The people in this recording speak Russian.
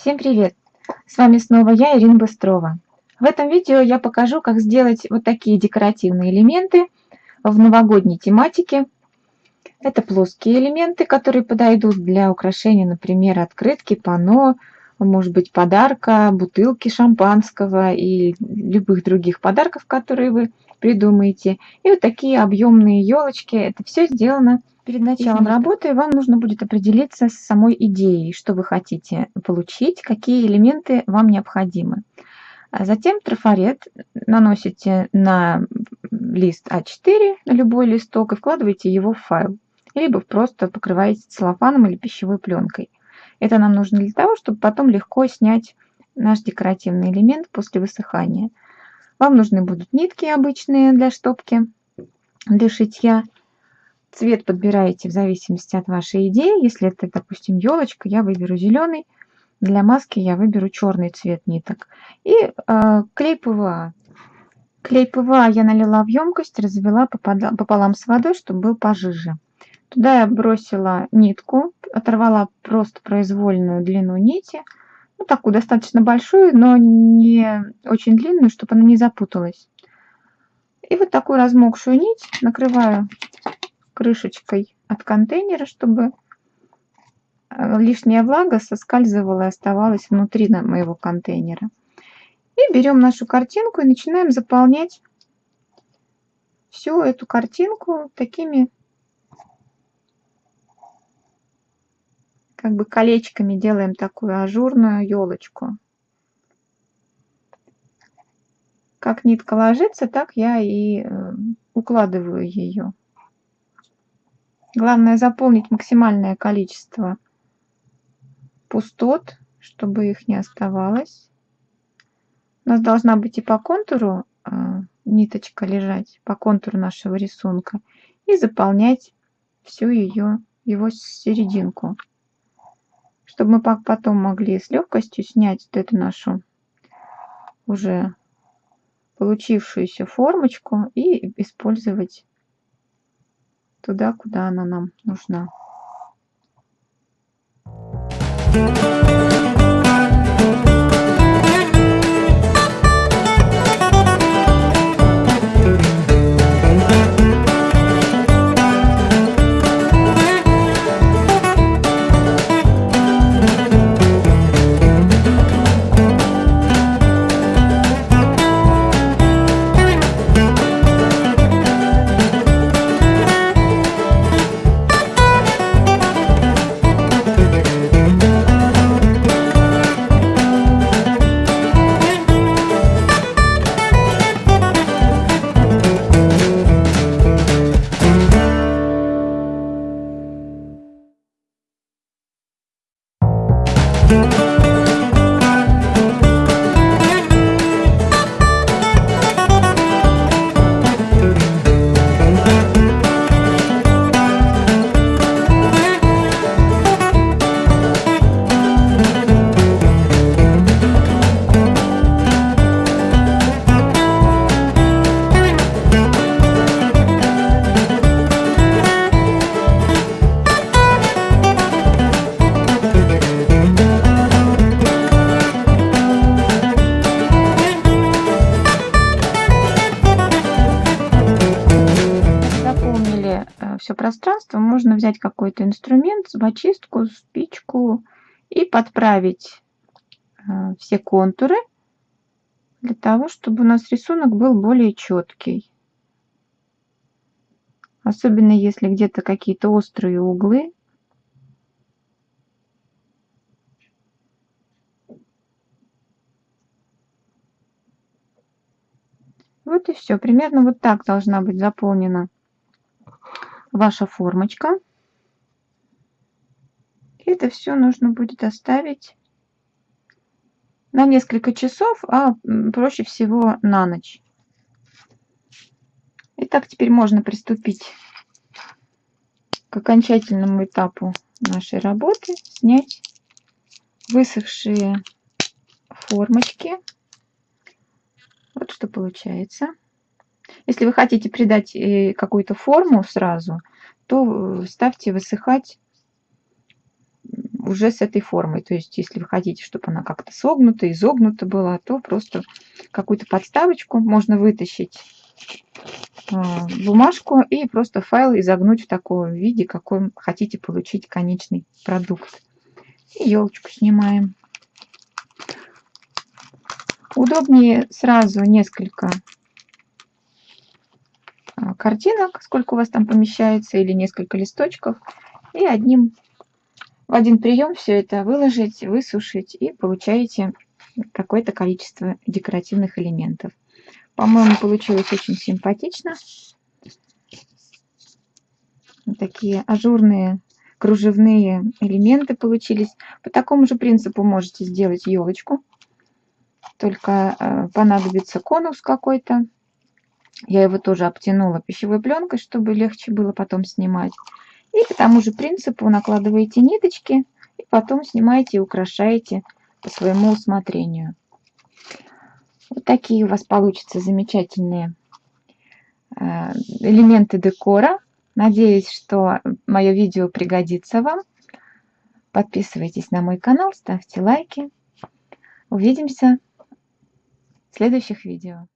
Всем привет! С вами снова я, Ирина Быстрова. В этом видео я покажу, как сделать вот такие декоративные элементы в новогодней тематике. Это плоские элементы, которые подойдут для украшения, например, открытки, панно, может быть, подарка, бутылки шампанского и любых других подарков, которые вы придумаете. И вот такие объемные елочки. Это все сделано перед началом работы. Вам нужно будет определиться с самой идеей, что вы хотите получить, какие элементы вам необходимы. А затем трафарет наносите на лист А4, на любой листок, и вкладываете его в файл. Либо просто покрываете целлофаном или пищевой пленкой. Это нам нужно для того, чтобы потом легко снять наш декоративный элемент после высыхания. Вам нужны будут нитки обычные для штопки, для шитья. Цвет подбираете в зависимости от вашей идеи. Если это, допустим, елочка, я выберу зеленый. Для маски я выберу черный цвет ниток. И э, клей ПВА. Клей ПВА я налила в емкость, развела пополам с водой, чтобы был пожиже. Туда я бросила нитку, оторвала просто произвольную длину нити. Ну, такую достаточно большую, но не очень длинную, чтобы она не запуталась. И вот такую размокшую нить накрываю крышечкой от контейнера, чтобы э, лишняя влага соскальзывала и оставалась внутри моего контейнера. И берем нашу картинку и начинаем заполнять всю эту картинку такими как бы колечками делаем такую ажурную елочку. Как нитка ложится, так я и э, укладываю ее. Главное заполнить максимальное количество пустот, чтобы их не оставалось. У нас должна быть и по контуру э, ниточка лежать, по контуру нашего рисунка, и заполнять всю ее, его серединку чтобы мы потом могли с легкостью снять вот эту нашу уже получившуюся формочку и использовать туда, куда она нам нужна. Thank you. Пространство, можно взять какой-то инструмент, зубочистку, спичку и подправить э, все контуры для того, чтобы у нас рисунок был более четкий. Особенно если где-то какие-то острые углы. Вот и все. Примерно вот так должна быть заполнена ваша формочка. Это все нужно будет оставить на несколько часов, а проще всего на ночь. Итак, теперь можно приступить к окончательному этапу нашей работы. Снять высохшие формочки. Вот что получается. Если вы хотите придать э, какую-то форму сразу, то э, ставьте высыхать уже с этой формой. То есть, если вы хотите, чтобы она как-то согнута, изогнута была, то просто какую-то подставочку можно вытащить а, бумажку и просто файл изогнуть в таком виде, какой хотите получить конечный продукт. И елочку снимаем. Удобнее сразу несколько картинок, сколько у вас там помещается, или несколько листочков, и одним в один прием все это выложить, высушить, и получаете какое-то количество декоративных элементов. По-моему, получилось очень симпатично. Такие ажурные кружевные элементы получились. По такому же принципу можете сделать елочку. Только э, понадобится конус какой-то. Я его тоже обтянула пищевой пленкой, чтобы легче было потом снимать. И по тому же принципу накладываете ниточки и потом снимаете и украшаете по своему усмотрению. Вот такие у вас получатся замечательные э, элементы декора. Надеюсь, что мое видео пригодится вам. Подписывайтесь на мой канал, ставьте лайки. Увидимся в следующих видео.